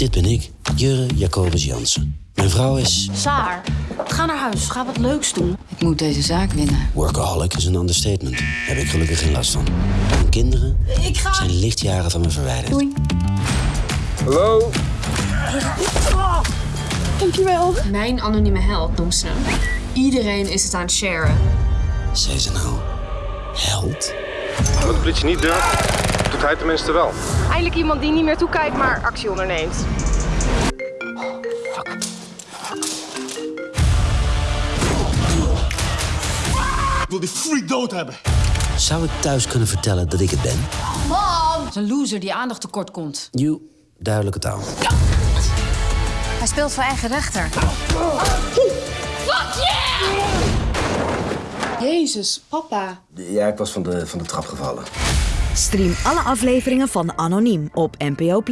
Dit ben ik, Jurre Jacobus Jansen. Mijn vrouw is... Saar, ga naar huis. Ga wat leuks doen. Ik moet deze zaak winnen. Workaholic is een understatement. Daar heb ik gelukkig geen last van. Mijn kinderen Ik ga... zijn lichtjaren van me verwijderd. Doei. Hallo? Dankjewel. Mijn anonieme held noemt ze hem. Iedereen is het aan het sharen. Zei ze nou... Held? Wat de politie niet durft, doet hij tenminste wel. Eindelijk iemand die niet meer toekijkt, maar actie onderneemt. Ik wil die freak dood hebben. Zou ik thuis kunnen vertellen dat ik het ben? Dat is een loser die aandacht tekort komt. You, duidelijke taal. Hij speelt voor eigen rechter. Jezus, papa. Ja, ik was van de, van de trap gevallen. Stream alle afleveringen van Anoniem op NPO+.